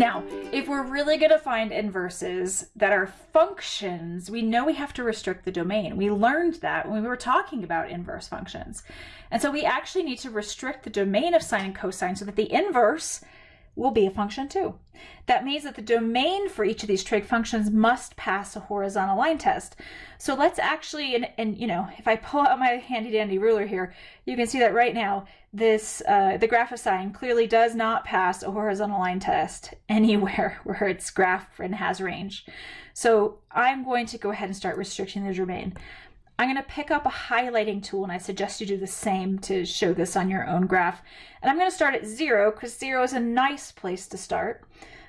Now, if we're really going to find inverses that are functions, we know we have to restrict the domain. We learned that when we were talking about inverse functions. And so we actually need to restrict the domain of sine and cosine so that the inverse will be a function too. That means that the domain for each of these trig functions must pass a horizontal line test. So let's actually, and, and you know, if I pull out my handy dandy ruler here, you can see that right now, this, uh, the graph of sine clearly does not pass a horizontal line test anywhere where it's graph and has range. So I'm going to go ahead and start restricting the domain. I'm going to pick up a highlighting tool and I suggest you do the same to show this on your own graph. And I'm going to start at zero because zero is a nice place to start.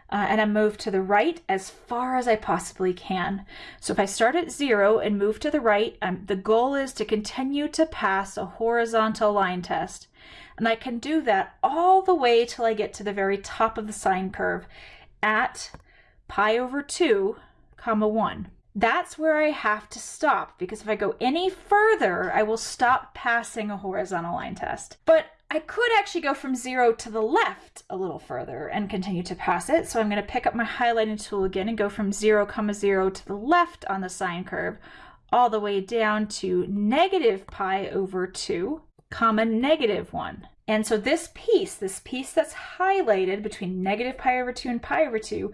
Uh, and I move to the right as far as I possibly can. So if I start at zero and move to the right, um, the goal is to continue to pass a horizontal line test. And I can do that all the way till I get to the very top of the sine curve at pi over 2 comma 1 that's where I have to stop because if I go any further, I will stop passing a horizontal line test. But I could actually go from zero to the left a little further and continue to pass it. So I'm going to pick up my highlighting tool again and go from zero comma zero to the left on the sine curve all the way down to negative pi over two comma negative one. And so this piece, this piece that's highlighted between negative pi over 2 and pi over 2,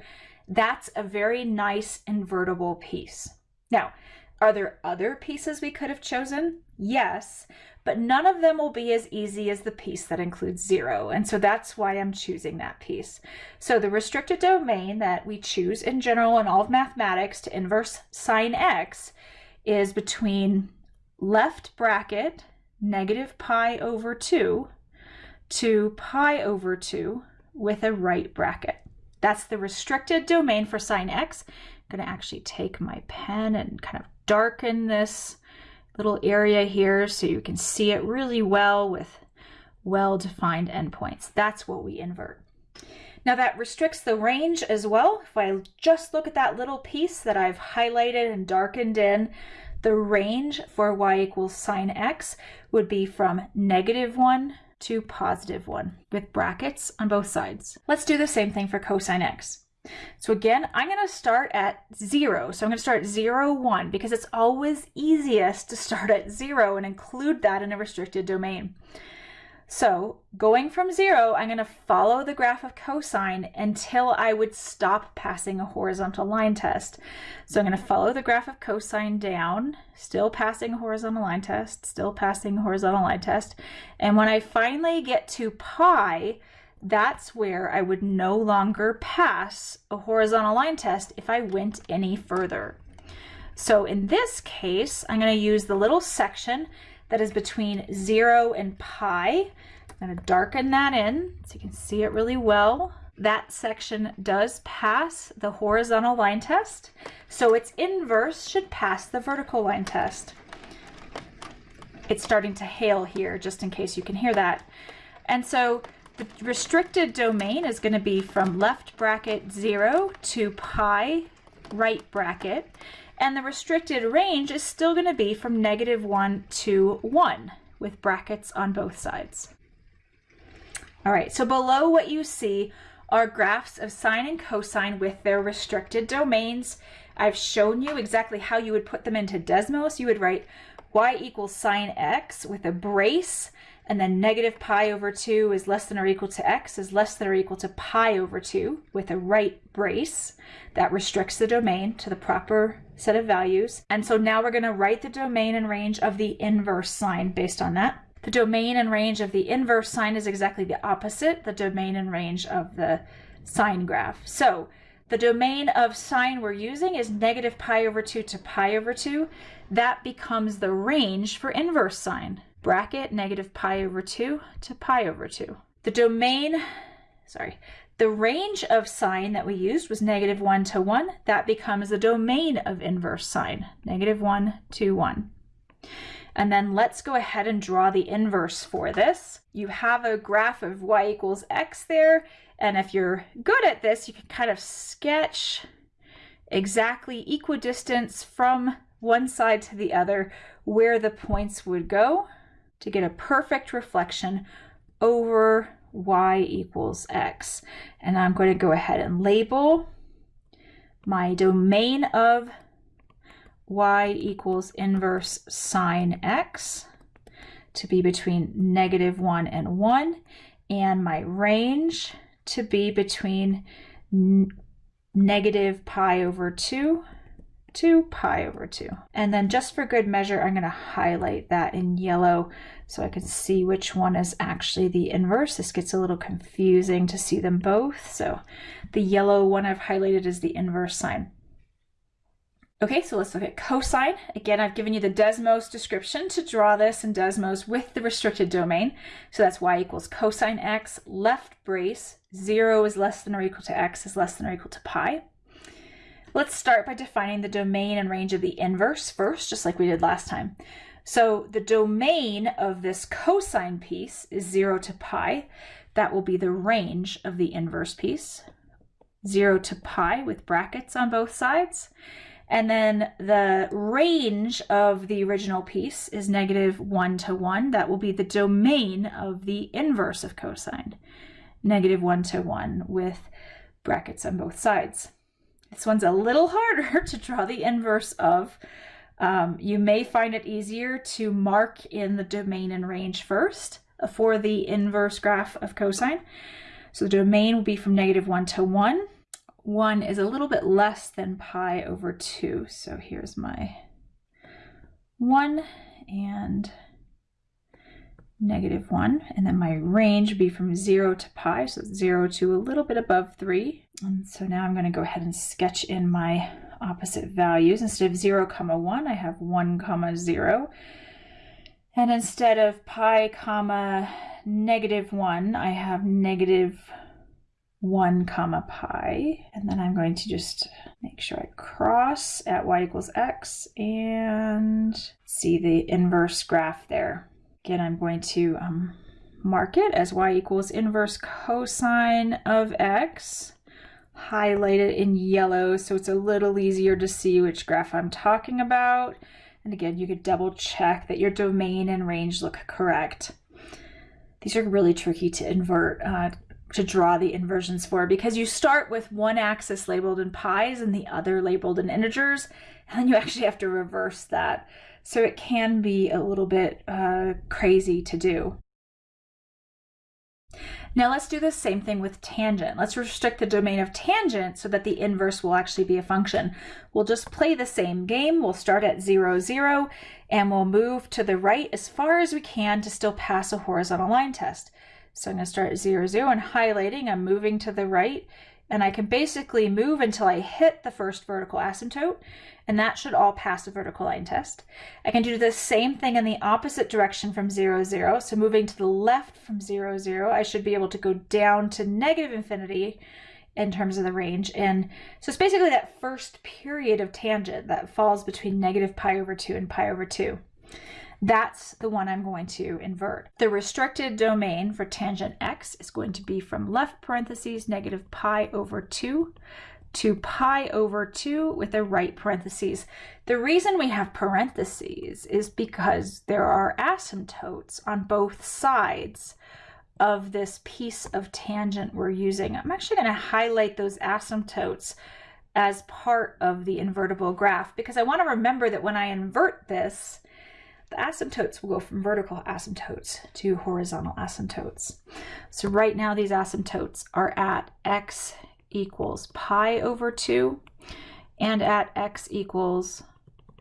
that's a very nice invertible piece. Now, are there other pieces we could have chosen? Yes, but none of them will be as easy as the piece that includes zero. And so that's why I'm choosing that piece. So the restricted domain that we choose in general in all of mathematics to inverse sine x is between left bracket negative pi over 2 to pi over 2 with a right bracket. That's the restricted domain for sine x. I'm going to actually take my pen and kind of darken this little area here so you can see it really well with well-defined endpoints. That's what we invert. Now that restricts the range as well. If I just look at that little piece that I've highlighted and darkened in, the range for y equals sine x would be from negative 1 to positive 1 with brackets on both sides. Let's do the same thing for cosine x. So again, I'm going to start at 0. So I'm going to start 0, 1 because it's always easiest to start at 0 and include that in a restricted domain. So going from zero, I'm going to follow the graph of cosine until I would stop passing a horizontal line test. So I'm going to follow the graph of cosine down, still passing a horizontal line test, still passing a horizontal line test. And when I finally get to pi, that's where I would no longer pass a horizontal line test if I went any further. So in this case, I'm going to use the little section that is between 0 and pi. I'm going to darken that in so you can see it really well. That section does pass the horizontal line test, so its inverse should pass the vertical line test. It's starting to hail here, just in case you can hear that. And so the restricted domain is going to be from left bracket 0 to pi right bracket. And the restricted range is still going to be from negative 1 to 1 with brackets on both sides. All right, so below what you see are graphs of sine and cosine with their restricted domains. I've shown you exactly how you would put them into Desmos. You would write y equals sine x with a brace and then negative pi over 2 is less than or equal to x is less than or equal to pi over 2 with a right brace. That restricts the domain to the proper set of values. And so now we're going to write the domain and range of the inverse sine based on that. The domain and range of the inverse sine is exactly the opposite, the domain and range of the sine graph. So the domain of sine we're using is negative pi over 2 to pi over 2. That becomes the range for inverse sine bracket negative pi over 2 to pi over 2. The domain, sorry, the range of sine that we used was negative 1 to 1. That becomes the domain of inverse sine, negative 1 to 1. And then let's go ahead and draw the inverse for this. You have a graph of y equals x there. And if you're good at this, you can kind of sketch exactly equidistance from one side to the other where the points would go to get a perfect reflection over y equals x. And I'm going to go ahead and label my domain of y equals inverse sine x to be between negative 1 and 1, and my range to be between negative pi over 2 to pi over 2. And then just for good measure, I'm going to highlight that in yellow so I can see which one is actually the inverse. This gets a little confusing to see them both. So the yellow one I've highlighted is the inverse sine. Okay, so let's look at cosine. Again, I've given you the Desmos description to draw this in Desmos with the restricted domain. So that's y equals cosine x, left brace, 0 is less than or equal to x is less than or equal to pi. Let's start by defining the domain and range of the inverse first, just like we did last time. So the domain of this cosine piece is 0 to pi. That will be the range of the inverse piece, 0 to pi with brackets on both sides. And then the range of the original piece is negative 1 to 1. That will be the domain of the inverse of cosine, negative 1 to 1 with brackets on both sides. This one's a little harder to draw the inverse of. Um, you may find it easier to mark in the domain and range first for the inverse graph of cosine. So the domain will be from negative 1 to 1. 1 is a little bit less than pi over 2. So here's my 1 and negative 1. And then my range would be from 0 to pi, so 0 to a little bit above 3. And so now I'm going to go ahead and sketch in my opposite values. Instead of 0 comma 1, I have 1 comma 0. And instead of pi comma negative 1, I have negative 1 comma pi and then I'm going to just make sure I cross at y equals x and see the inverse graph there. Again, I'm going to um, mark it as y equals inverse cosine of x, highlight it in yellow so it's a little easier to see which graph I'm talking about. And again, you could double check that your domain and range look correct. These are really tricky to invert. Uh, to draw the inversions for because you start with one axis labeled in pi's and the other labeled in integers and then you actually have to reverse that so it can be a little bit uh, crazy to do. Now let's do the same thing with tangent. Let's restrict the domain of tangent so that the inverse will actually be a function. We'll just play the same game. We'll start at 0, 0, and we'll move to the right as far as we can to still pass a horizontal line test. So I'm going to start at 0, 0 and highlighting. I'm moving to the right and I can basically move until I hit the first vertical asymptote and that should all pass the vertical line test. I can do the same thing in the opposite direction from 0, 0. So moving to the left from 0, 0, I should be able to go down to negative infinity in terms of the range. And so it's basically that first period of tangent that falls between negative pi over 2 and pi over 2. That's the one I'm going to invert. The restricted domain for tangent x is going to be from left parentheses negative pi over 2 to pi over 2 with a right parentheses. The reason we have parentheses is because there are asymptotes on both sides of this piece of tangent we're using. I'm actually going to highlight those asymptotes as part of the invertible graph because I want to remember that when I invert this, the asymptotes will go from vertical asymptotes to horizontal asymptotes. So right now these asymptotes are at x equals pi over 2 and at x equals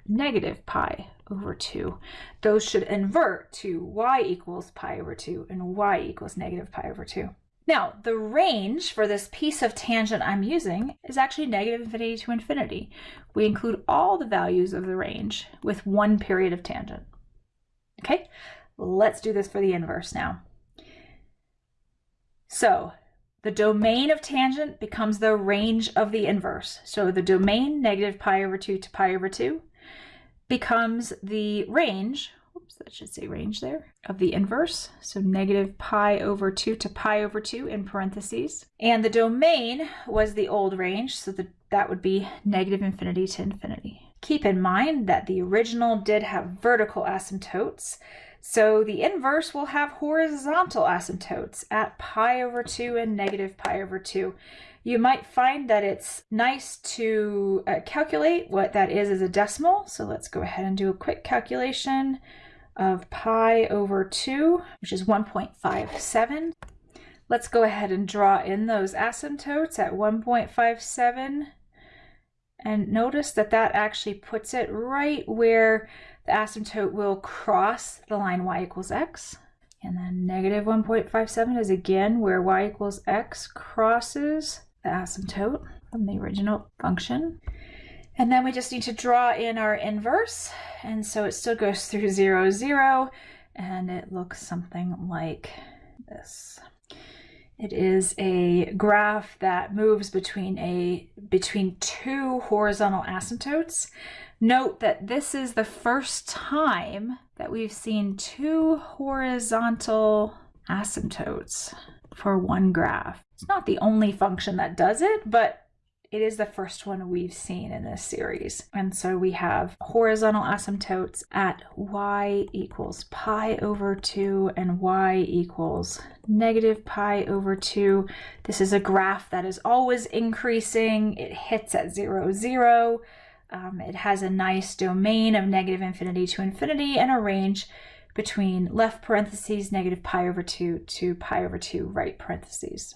negative pi over 2. Those should invert to y equals pi over 2 and y equals negative pi over 2. Now, the range for this piece of tangent I'm using is actually negative infinity to infinity. We include all the values of the range with one period of tangent. Okay, let's do this for the inverse now. So the domain of tangent becomes the range of the inverse. So the domain, negative pi over 2 to pi over 2, becomes the range, oops, that should say range there, of the inverse. So negative pi over 2 to pi over 2 in parentheses. And the domain was the old range, so the, that would be negative infinity to infinity. Keep in mind that the original did have vertical asymptotes, So the inverse will have horizontal asymptotes at pi over 2 and negative pi over 2. You might find that it's nice to uh, calculate what that is as a decimal. So let's go ahead and do a quick calculation of pi over 2, which is 1.57. Let's go ahead and draw in those asymptotes at 1.57. And notice that that actually puts it right where the asymptote will cross the line y equals x. And then negative 1.57 is again where y equals x crosses the asymptote from the original function. And then we just need to draw in our inverse. And so it still goes through 0, 0, and it looks something like this. It is a graph that moves between a between two horizontal asymptotes. Note that this is the first time that we've seen two horizontal asymptotes for one graph. It's not the only function that does it, but it is the first one we've seen in this series. And so we have horizontal asymptotes at y equals pi over 2 and y equals negative pi over 2. This is a graph that is always increasing. It hits at 0, 0. Um, it has a nice domain of negative infinity to infinity and a range between left parentheses negative pi over 2 to pi over 2 right parentheses.